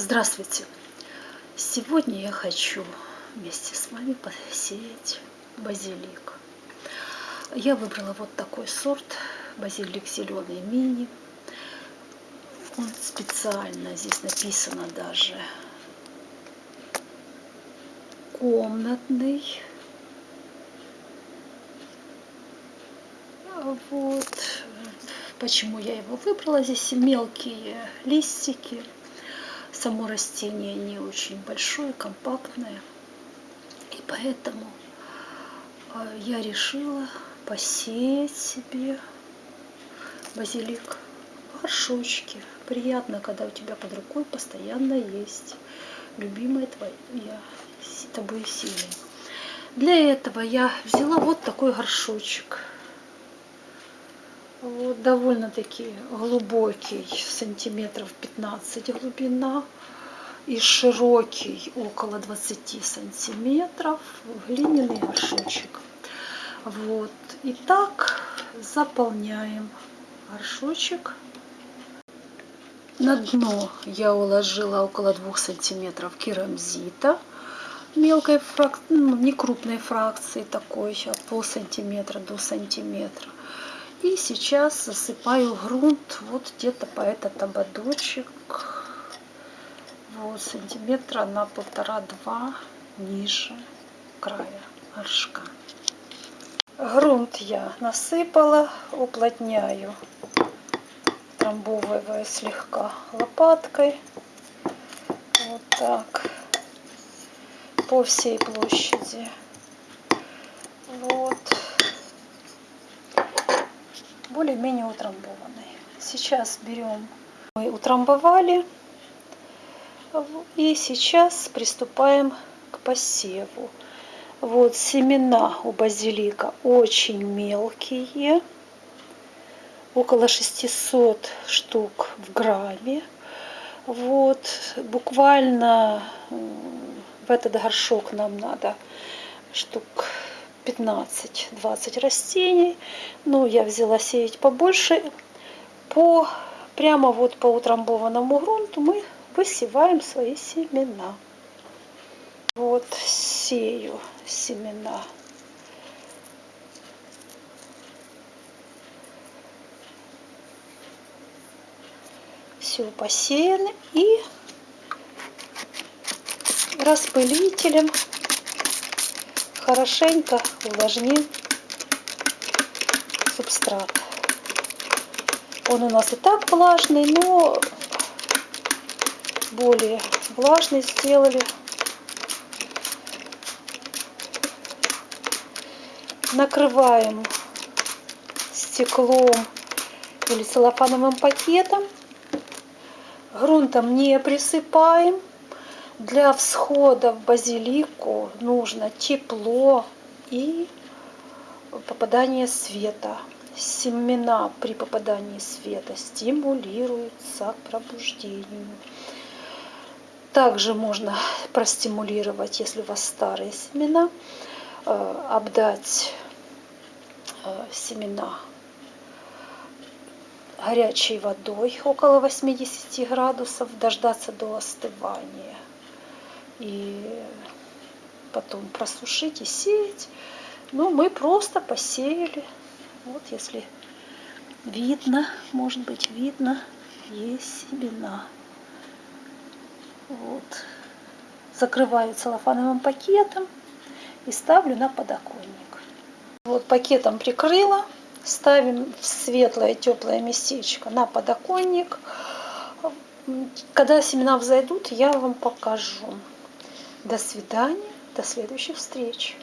Здравствуйте! Сегодня я хочу вместе с вами посеять базилик. Я выбрала вот такой сорт, базилик зеленый мини. Он специально, здесь написано даже комнатный. Вот. Почему я его выбрала. Здесь мелкие листики само растение не очень большое, компактное. И поэтому а, я решила посеять себе базилик в горшочке. Приятно, когда у тебя под рукой постоянно есть любимая твоя тобой сильная. Для этого я взяла вот такой горшочек. Вот довольно-таки глубокий, сантиметров 15 глубина и широкий около 20 сантиметров глиняный горшочек. Вот. И так заполняем горшочек. На дно я уложила около 2 сантиметров керамзита мелкой фракции, ну, не крупной фракции такой, от пол сантиметра до сантиметра. И сейчас засыпаю грунт вот где-то по этот ободочек, вот сантиметра на полтора-два ниже края горшка. Грунт я насыпала, уплотняю, трамбовываю слегка лопаткой. Вот так. По всей площади. Вот более-менее утрамбованный. Сейчас берем, мы утрамбовали, и сейчас приступаем к посеву. Вот семена у базилика очень мелкие, около 600 штук в грамме. Вот, буквально в этот горшок нам надо штук 15-20 растений. Ну, я взяла сеять побольше. По, прямо вот по утрамбованному грунту мы высеваем свои семена. Вот сею семена. Все посеяно и распылителем хорошенько увлажним субстрат. Он у нас и так влажный, но более влажный сделали. Накрываем стеклом или целлофановым пакетом. Грунтом не присыпаем. Для всхода в базилику нужно тепло и попадание света. Семена при попадании света стимулируются к пробуждению. Также можно простимулировать, если у вас старые семена, э, обдать э, семена горячей водой около 80 градусов, дождаться до остывания и потом просушить и сеять. Но мы просто посеяли. Вот если видно, может быть видно, есть семена. Вот. Закрываю целлофановым пакетом и ставлю на подоконник. Вот пакетом прикрыла. Ставим в светлое теплое местечко на подоконник. Когда семена взойдут, я вам покажу. До свидания, до следующих встреч.